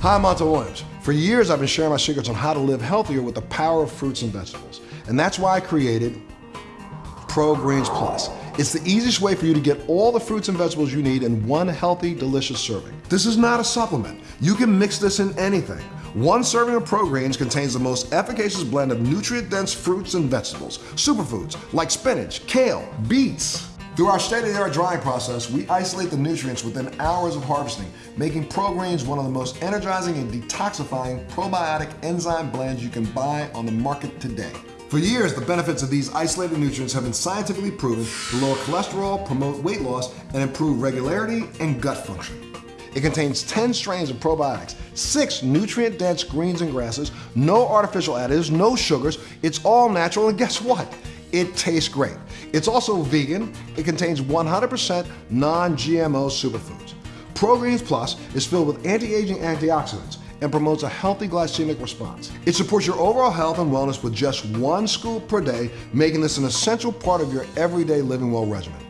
Hi, I'm Montel Williams. For years, I've been sharing my secrets on how to live healthier with the power of fruits and vegetables. And that's why I created Pro Greens Plus. It's the easiest way for you to get all the fruits and vegetables you need in one healthy, delicious serving. This is not a supplement. You can mix this in anything. One serving of Pro Greens contains the most efficacious blend of nutrient-dense fruits and vegetables, superfoods like spinach, kale, beets, through our state-of-the-art drying process, we isolate the nutrients within hours of harvesting, making ProGreens one of the most energizing and detoxifying probiotic enzyme blends you can buy on the market today. For years, the benefits of these isolated nutrients have been scientifically proven to lower cholesterol, promote weight loss, and improve regularity and gut function. It contains 10 strains of probiotics, six nutrient-dense greens and grasses, no artificial additives, no sugars, it's all natural, and guess what? It tastes great. It's also vegan. It contains 100% non-GMO superfoods. ProGreens Plus is filled with anti-aging antioxidants and promotes a healthy glycemic response. It supports your overall health and wellness with just one scoop per day, making this an essential part of your everyday living well regimen.